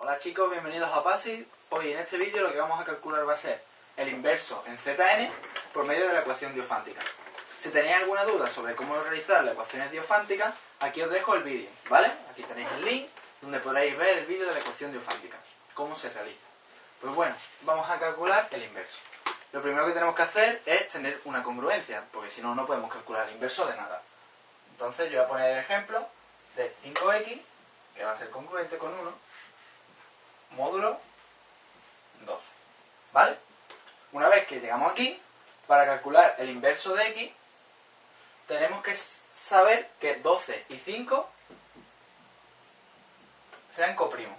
Hola chicos, bienvenidos a PASI. Hoy en este vídeo lo que vamos a calcular va a ser el inverso en Zn por medio de la ecuación diofántica. Si tenéis alguna duda sobre cómo realizar las ecuaciones diofánticas, aquí os dejo el vídeo, ¿vale? Aquí tenéis el link donde podréis ver el vídeo de la ecuación diofántica, cómo se realiza. Pues bueno, vamos a calcular el inverso. Lo primero que tenemos que hacer es tener una congruencia, porque si no, no podemos calcular el inverso de nada. Entonces yo voy a poner el ejemplo de 5x, que va a ser congruente con 1, módulo 2. ¿Vale? Una vez que llegamos aquí, para calcular el inverso de x, tenemos que saber que 12 y 5 sean coprimos.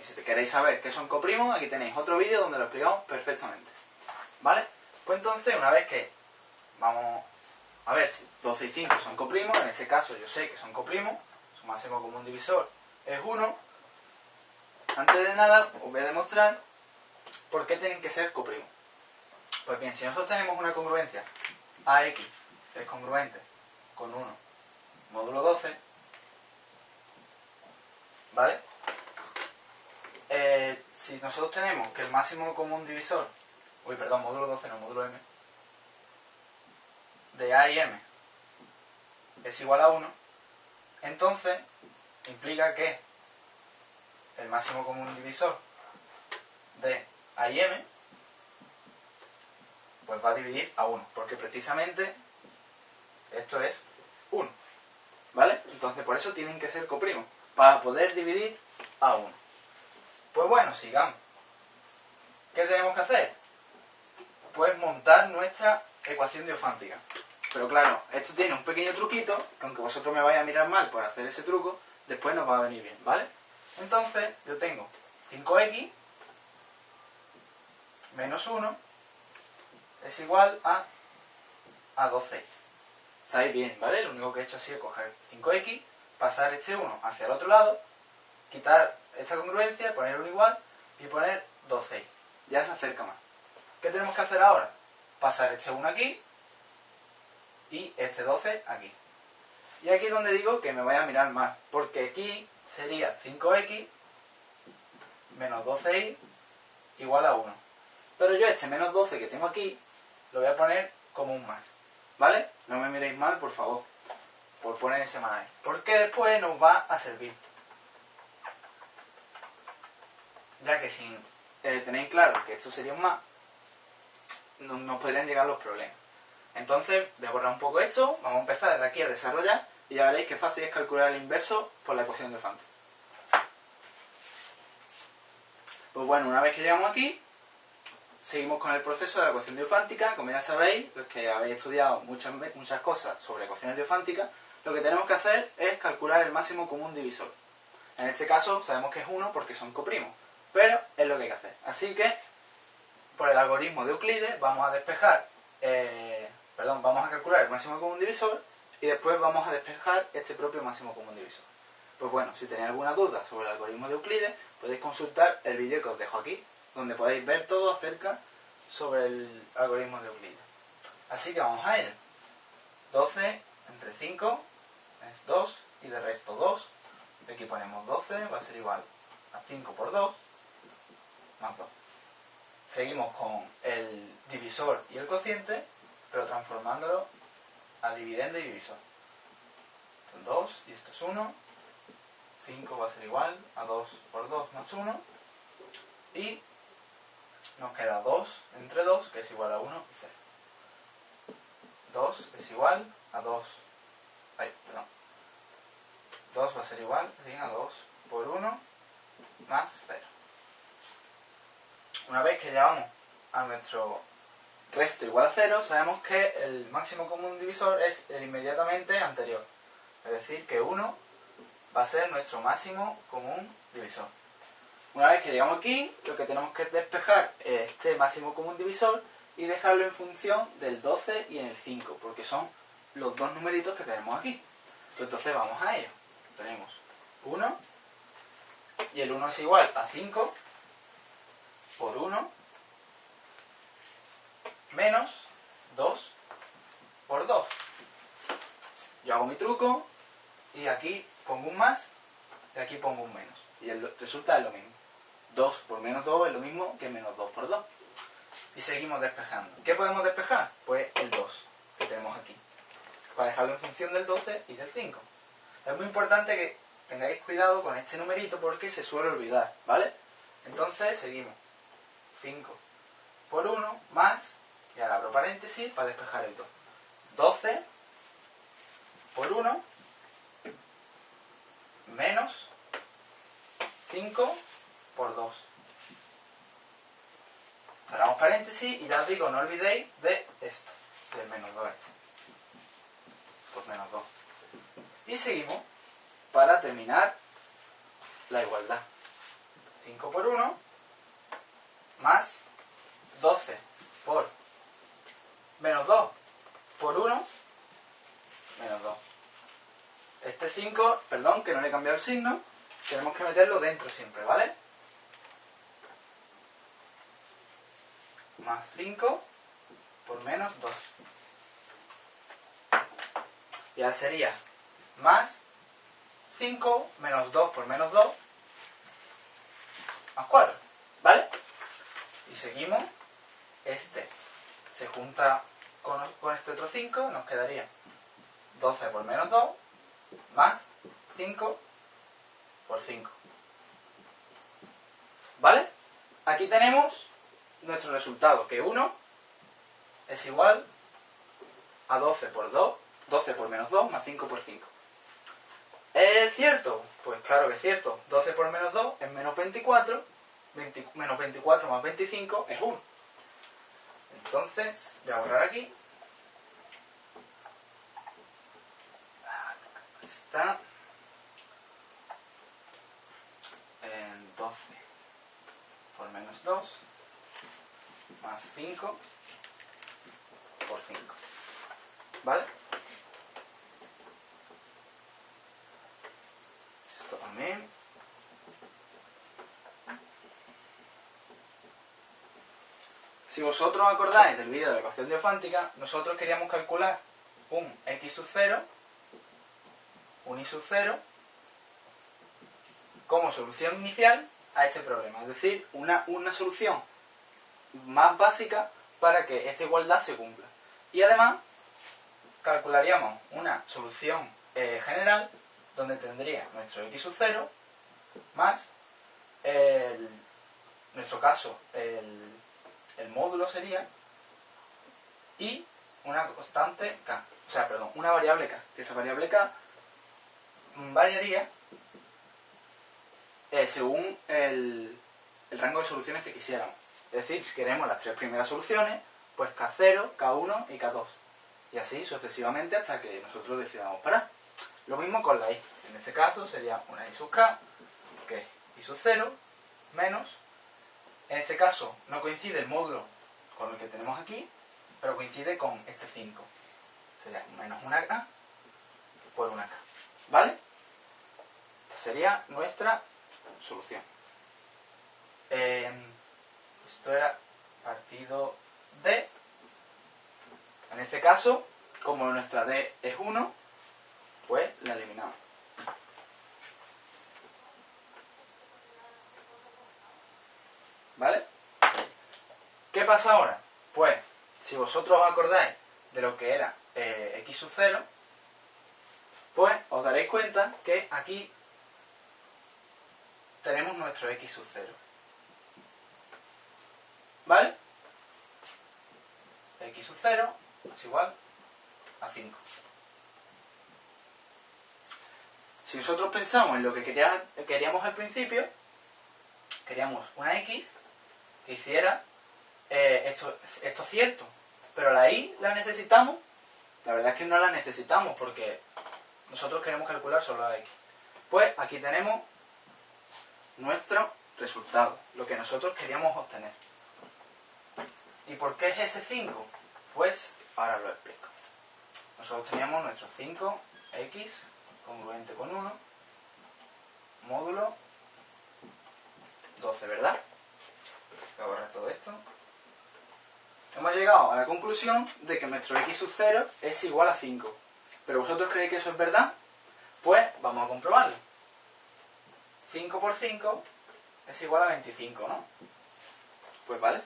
Y si queréis saber qué son coprimos, aquí tenéis otro vídeo donde lo explicamos perfectamente. ¿Vale? Pues entonces, una vez que vamos a ver si 12 y 5 son coprimos, en este caso yo sé que son coprimos, su máximo común divisor es 1, antes de nada os voy a demostrar por qué tienen que ser coprimos. Pues bien, si nosotros tenemos una congruencia AX es congruente con 1 módulo 12, ¿vale? Eh, si nosotros tenemos que el máximo común divisor, uy, perdón, módulo 12, no, módulo M, de A y M es igual a 1, entonces implica que el máximo común divisor de A y M pues va a dividir a 1, porque precisamente esto es 1. ¿Vale? Entonces por eso tienen que ser coprimos, para poder dividir a 1. Pues bueno, sigamos. ¿Qué tenemos que hacer? Pues montar nuestra ecuación diofántica. Pero claro, esto tiene un pequeño truquito, que aunque vosotros me vayáis a mirar mal por hacer ese truco, después nos va a venir bien, ¿vale? Entonces, yo tengo 5x menos 1 es igual a, a 12. ¿Estáis bien, vale? Lo único que he hecho ha sido coger 5x, pasar este 1 hacia el otro lado, quitar esta congruencia, poner un igual y poner 12. Ya se acerca más. ¿Qué tenemos que hacer ahora? Pasar este 1 aquí y este 12 aquí. Y aquí es donde digo que me voy a mirar más, porque aquí sería 5x menos 12y igual a 1. Pero yo este menos 12 que tengo aquí lo voy a poner como un más. ¿Vale? No me miréis mal, por favor, por poner ese más ahí. Porque después nos va a servir. Ya que si eh, tenéis claro que esto sería un más, nos podrían llegar los problemas. Entonces, voy a borrar un poco esto, vamos a empezar desde aquí a desarrollar y ya veréis que fácil es calcular el inverso por la ecuación de Fante. Pues bueno, una vez que llegamos aquí, seguimos con el proceso de la ecuación diofántica. Como ya sabéis, los que habéis estudiado muchas, muchas cosas sobre ecuaciones diofánticas, lo que tenemos que hacer es calcular el máximo común divisor. En este caso sabemos que es 1 porque son coprimos, pero es lo que hay que hacer. Así que, por el algoritmo de Euclides, vamos a despejar, eh, perdón, vamos a calcular el máximo común divisor y después vamos a despejar este propio máximo común divisor. Pues bueno, si tenéis alguna duda sobre el algoritmo de Euclides, podéis consultar el vídeo que os dejo aquí, donde podéis ver todo acerca sobre el algoritmo de Euclides. Así que vamos a ello. 12 entre 5 es 2 y de resto 2. Aquí ponemos 12, va a ser igual a 5 por 2 más 2. Seguimos con el divisor y el cociente, pero transformándolo a dividendo y divisor. Son 2 y esto es 1. 5 va a ser igual a 2 por 2 más 1. Y nos queda 2 entre 2, que es igual a 1 y 0. 2 es igual a 2. Ay, perdón. 2 va a ser igual a 2 por 1 más 0. Una vez que llevamos a nuestro resto igual a 0, sabemos que el máximo común divisor es el inmediatamente anterior. Es decir, que 1 va a ser nuestro máximo común divisor. Una vez que llegamos aquí, lo que tenemos que despejar es este máximo común divisor y dejarlo en función del 12 y en el 5, porque son los dos numeritos que tenemos aquí. Entonces vamos a ello. Tenemos 1 y el 1 es igual a 5 por 1 menos 2 por 2. Yo hago mi truco y aquí pongo un más, y aquí pongo un menos. Y el es lo mismo. 2 por menos 2 es lo mismo que menos 2 por 2. Y seguimos despejando. ¿Qué podemos despejar? Pues el 2 que tenemos aquí. Para dejarlo en función del 12 y del 5. Es muy importante que tengáis cuidado con este numerito porque se suele olvidar, ¿vale? Entonces seguimos. 5 por 1 más, y ahora abro paréntesis para despejar 2. 12 por 1 menos 5 por 2. Cerramos paréntesis y ya os digo, no olvidéis de esto, del menos 2 este. Pues menos 2. Y seguimos para terminar la igualdad. 5 por 1 más 12 por menos 2 por 1 menos 2. Este 5, perdón, que no le he cambiado el signo, tenemos que meterlo dentro siempre, ¿vale? Más 5 por menos 2. Y ahora sería más 5 menos 2 por menos 2 más 4. ¿Vale? Y seguimos. Este se junta con, con este otro 5, nos quedaría 12 por menos 2 más 5 por 5. ¿Vale? Aquí tenemos nuestro resultado, que 1 es igual a 12 por 2, 12 por menos 2 más 5 por 5. ¿Es cierto? Pues claro que es cierto. 12 por menos 2 es menos 24, menos 24 más 25 es 1. Entonces, voy a borrar aquí. Está en 12 por menos 2 más 5 por 5. ¿Vale? Esto también. Si vosotros acordáis del vídeo de la ecuación diofántica, nosotros queríamos calcular un x sub 0, un y sub 0, como solución inicial a este problema. Es decir, una, una solución más básica para que esta igualdad se cumpla. Y además, calcularíamos una solución eh, general donde tendría nuestro x sub 0 más, el, en nuestro caso, el, el módulo sería y una constante k, o sea, perdón, una variable k, que esa variable k variaría eh, según el, el rango de soluciones que quisiéramos. Es decir, si queremos las tres primeras soluciones, pues K0, K1 y K2. Y así sucesivamente hasta que nosotros decidamos parar. Lo mismo con la i. En este caso sería una i sub k, que es i sub 0, menos. En este caso no coincide el módulo con el que tenemos aquí, pero coincide con este 5. Sería menos una k por una k. ¿Vale? Esta sería nuestra solución. Eh, esto era partido D. En este caso, como nuestra D es 1, pues la eliminamos. ¿Vale? ¿Qué pasa ahora? Pues, si vosotros os acordáis de lo que era eh, x sub 0, pues os daréis cuenta que aquí tenemos nuestro x sub 0. ¿Vale? x sub 0 es igual a 5. Si nosotros pensamos en lo que queríamos al principio, queríamos una x que hiciera eh, esto, esto cierto. Pero la y la necesitamos. La verdad es que no la necesitamos porque nosotros queremos calcular solo la x. Pues aquí tenemos nuestro resultado, lo que nosotros queríamos obtener. ¿Y por qué es ese 5? Pues ahora lo explico. Nosotros teníamos nuestro 5x congruente con 1, módulo 12, ¿verdad? Voy a borrar todo esto. Hemos llegado a la conclusión de que nuestro x sub 0 es igual a 5. ¿Pero vosotros creéis que eso es verdad? Pues vamos a comprobarlo. 5 por 5 es igual a 25, ¿no? Pues vale.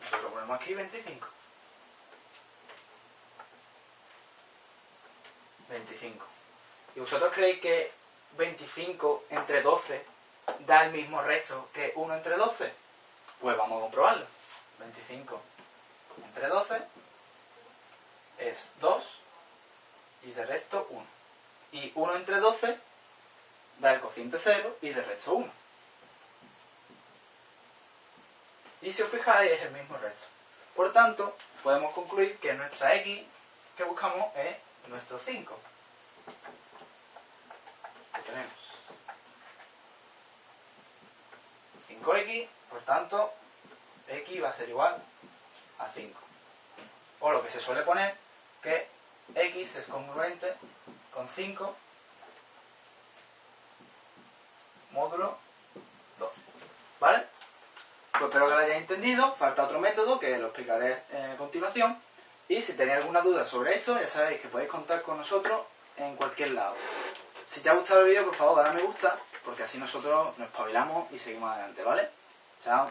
Nosotros ponemos aquí 25. 25. ¿Y vosotros creéis que 25 entre 12 da el mismo resto que 1 entre 12? Pues vamos a comprobarlo. 25 entre 12 es 2 y de resto 1. Y 1 entre 12 da el cociente 0 y de resto 1. Y si os fijáis es el mismo resto. Por tanto, podemos concluir que nuestra x que buscamos es nuestro 5. Que tenemos 5x, por tanto, x va a ser igual a 5. O lo que se suele poner, que x es congruente con 5 módulo 12. ¿Vale? Pues espero que lo hayáis entendido. Falta otro método que lo explicaré a continuación. Y si tenéis alguna duda sobre esto, ya sabéis que podéis contar con nosotros en cualquier lado. Si te ha gustado el vídeo, por favor, dale a me gusta, porque así nosotros nos espabilamos y seguimos adelante, ¿vale? Chao.